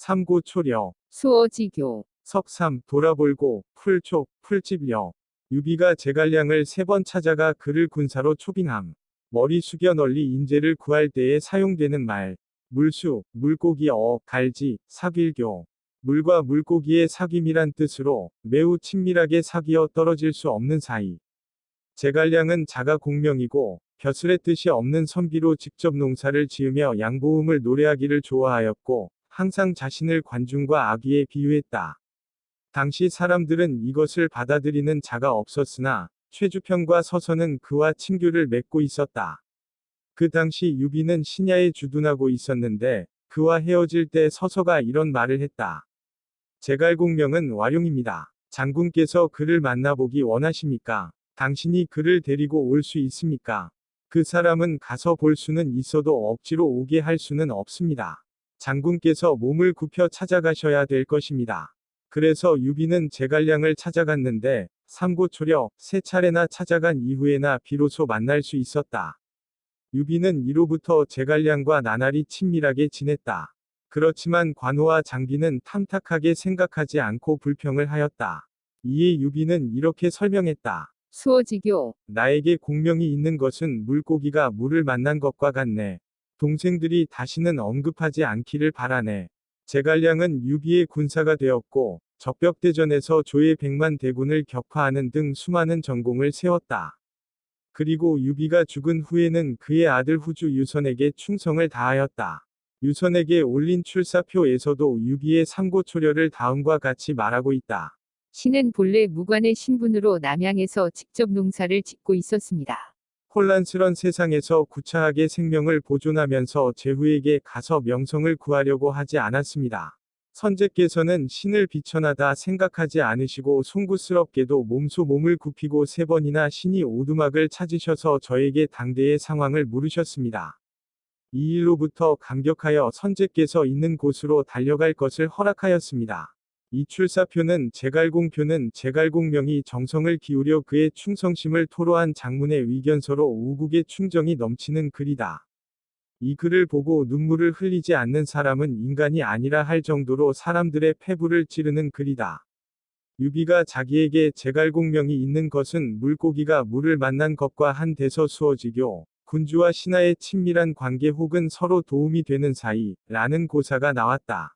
삼고초려, 수어지교, 석삼, 돌아볼고, 풀촉, 풀집려. 유비가 제갈량을 세 번 찾아가 그를 군사로 초빙함. 머리 숙여 널리 인재를 구할 때에 사용되는 말. 물수, 물고기 어, 갈지, 사길교. 물과 물고기의 사귐이란 뜻으로 매우 친밀하게 사귀어 떨어질 수 없는 사이. 제갈량은 자가 공명이고 벼슬의 뜻이 없는 선비로 직접 농사를 지으며 양보음을 노래하기를 좋아하였고 항상 자신을 관중과 악의에 비유했다. 당시 사람들은 이것을 받아들이는 자가 없었으나 최주평과 서서는 그와 친교를 맺고 있었다. 그 당시 유비는 신야에 주둔하고 있었는데 그와 헤어질 때 서서가 이런 말을 했다. 제갈공명은 와룡입니다. 장군께서 그를 만나보기 원하십니까? 당신이 그를 데리고 올 수 있습니까? 그 사람은 가서 볼 수는 있어도 억지로 오게 할 수는 없습니다. 장군께서 몸을 굽혀 찾아가셔야 될 것입니다. 그래서 유비는 제갈량을 찾아갔는데 삼고초려 세 차례나 찾아간 이후에나 비로소 만날 수 있었다. 유비는 이로부터 제갈량과 나날이 친밀하게 지냈다. 그렇지만 관우와 장비는 탐탁하게 생각하지 않고 불평을 하였다. 이에 유비는 이렇게 설명했다. 수어지교, 나에게 공명이 있는 것은 물고기가 물을 만난 것과 같네. 동생들이 다시는 언급하지 않기를 바라네. 제갈량은 유비의 군사가 되었고 적벽대전에서 조의 백만 대군을 격파하는 등 수많은 전공을 세웠다. 그리고 유비가 죽은 후에는 그의 아들 후주 유선에게 충성을 다하였다. 유선에게 올린 출사표에서도 유비의 삼고초려를 다음과 같이 말하고 있다. 신은 본래 무관의 신분으로 남양에서 직접 농사를 짓고 있었습니다. 혼란스런 세상에서 구차하게 생명을 보존하면서 제후에게 가서 명성을 구하려고 하지 않았습니다. 선제께서는 신을 비천하다 생각하지 않으시고 송구스럽게도 몸소 몸을 굽히고 세 번이나 신이 오두막을 찾으셔서 저에게 당대의 상황을 물으셨습니다. 이 일로부터 감격하여 선제께서 있는 곳으로 달려갈 것을 허락하였습니다. 이 출사표는 제갈공표는 제갈공명이 정성을 기울여 그의 충성심을 토로한 장문의 의견서로 우국의 충정이 넘치는 글이다. 이 글을 보고 눈물을 흘리지 않는 사람은 인간이 아니라 할 정도로 사람들의 패부를 찌르는 글이다. 유비가 자기에게 제갈공명이 있는 것은 물고기가 물을 만난 것과 한 대서 수어지교, 군주와 신하의 친밀한 관계 혹은 서로 도움이 되는 사이, 라는 고사가 나왔다.